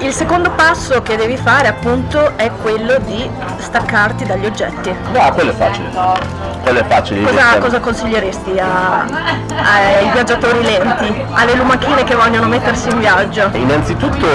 Il secondo passo che devi fare appunto è quello di staccarti dagli oggetti. No, quello è facile. Quello è facile. Cosa, cosa consiglieresti a- ai viaggiatori lenti, alle lumachine che vogliono mettersi in viaggio? Innanzitutto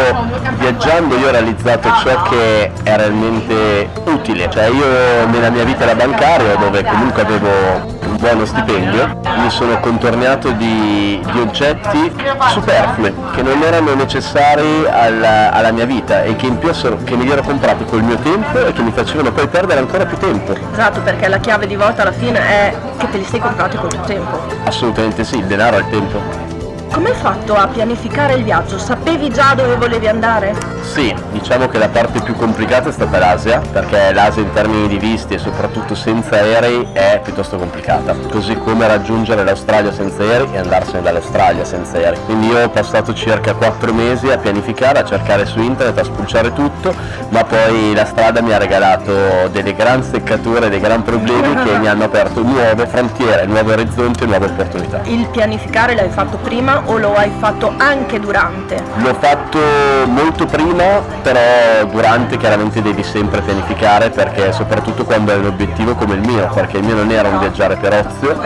viaggiando io ho realizzato ciò che è realmente utile, cioè io nella mia vita da bancario dove comunque avevo un buono stipendio mi sono contornato di, di oggetti superflui che non erano necessari alla, alla mia vita e che in più che me li ero comprati col mio tempo e che mi facevano poi perdere ancora più tempo. Esatto, perché la chiave di volta alla fine è che te li sei comprati col tuo tempo. Assolutamente sì, il denaro è il tempo. Come hai fatto a pianificare il viaggio? Sapevi già dove volevi andare? Sì, diciamo che la parte più complicata è stata l'Asia, perché l'Asia in termini di visti e soprattutto senza aerei è piuttosto complicata, così come raggiungere l'Australia senza aerei e andarsene dall'Australia senza aerei. Quindi io ho passato circa 4 mesi a pianificare, a cercare su internet, a spulciare tutto, ma poi la strada mi ha regalato delle gran seccature, dei gran problemi che mi hanno aperto nuove frontiere, nuovi orizzonti e nuove opportunità. Il pianificare l'hai fatto prima o lo hai fatto anche durante? L'ho fatto molto prima, però durante chiaramente devi sempre pianificare perché soprattutto quando hai un obiettivo come il mio, perché il mio non era un viaggiare per ozio,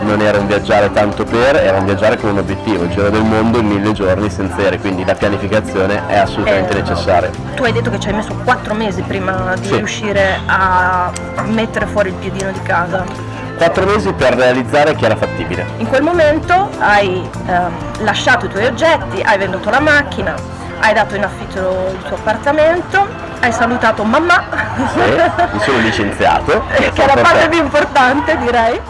non era un viaggiare tanto per, era un viaggiare con un obiettivo, il giro del mondo in mille giorni senza aerei, quindi la pianificazione è assolutamente Eh, necessaria. Tu hai detto che ci hai messo 4 mesi prima di Sì. riuscire a mettere fuori il piedino di casa. Quattro mesi per realizzare che era fattibile. In quel momento hai ehm, lasciato i tuoi oggetti, hai venduto la macchina, hai dato in affitto il tuo appartamento, hai salutato mamma, Sì, mi sono licenziato. che è la parte più importante direi.